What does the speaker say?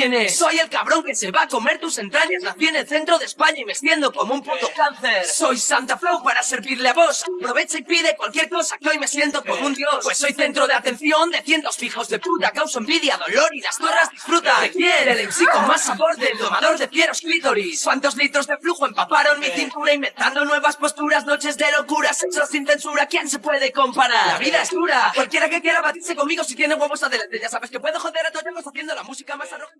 quién es. Soy el cabrón que se va a comer tus entrañas. Nací en el centro de España y me extiendo como un puto cáncer. Soy Santa Flow para servirle a vos. Aprovecha y pide cualquier cosa que hoy me siento como un dios. Pues soy centro de atención de cientos fijos de puta. Causo envidia, dolor y las torras disfrutan. Me quiere el MC con más sabor del domador de fieros clítoris. ¿Cuántos litros de flujo empaparon mi cintura inventando nuevas posturas? Noches de locura, sexo sin censura. ¿Quién se puede comparar? La vida es dura. Cualquiera que quiera batirse conmigo si tiene huevos adelante. Ya sabes que puedo joder a todos haciendo la música más arrogante.